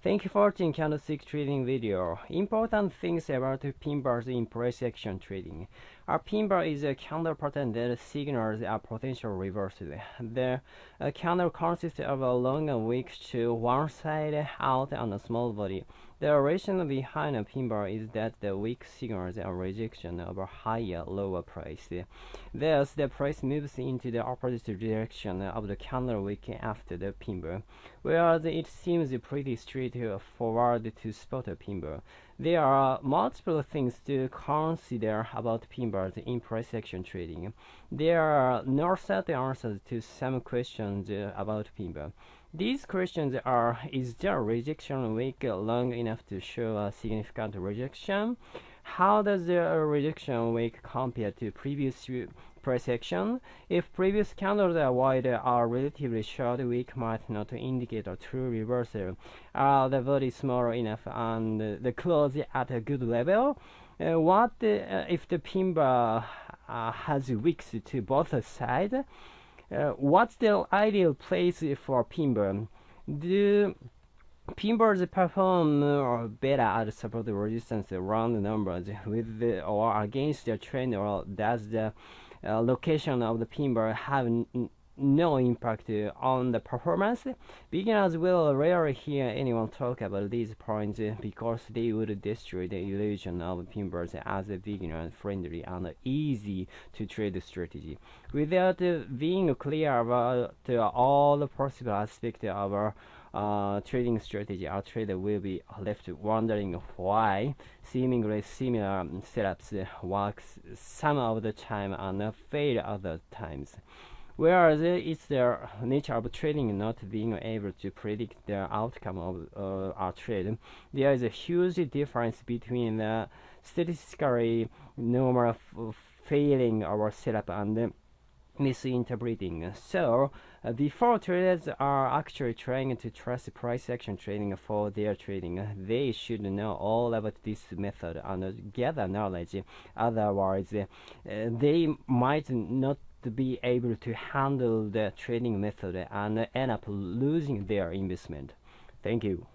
Thank you for watching candlestick trading video. Important things about pin bars in price action trading. A pin bar is a candle pattern that signals a potential reversal. The uh, candle consists of a long wick to one side out and a small body. The reason behind a pin bar is that the wick signals a rejection of a higher lower price. Thus, the price moves into the opposite direction of the candle wick after the pin bar, whereas it seems pretty straightforward to spot a pin bar. There are multiple things to consider about pin bars in price action trading. There are no set answers to some questions uh, about pin bar. These questions are Is the rejection wick long enough to show a significant rejection? How does the rejection wick compare to previous action? If previous candles are relatively short wick might not indicate a true reversal. Are the body small enough and the close at a good level? Uh, what uh, if the pin bar uh, has wicks to both sides? Uh, what's the ideal place for pin bar? Do pin bars perform better at support resistance around numbers with the, or against the trend, or does the uh, location of the pin bar have no impact uh, on the performance. Beginners will rarely hear anyone talk about these points uh, because they would destroy the illusion of pin bars as a beginner-friendly and easy to trade strategy. Without uh, being clear about all the possible aspects of our uh, trading strategy, our trader will be left wondering why. Seemingly similar setups work some of the time and fail other times. Whereas it's the nature of trading not being able to predict the outcome of uh, our trade, there is a huge difference between the statistically normal failing our setup and misinterpreting. So, uh, before traders are actually trying to trust price action trading for their trading, they should know all about this method and gather knowledge. Otherwise, uh, they might not be able to handle the trading method and end up losing their investment. Thank you.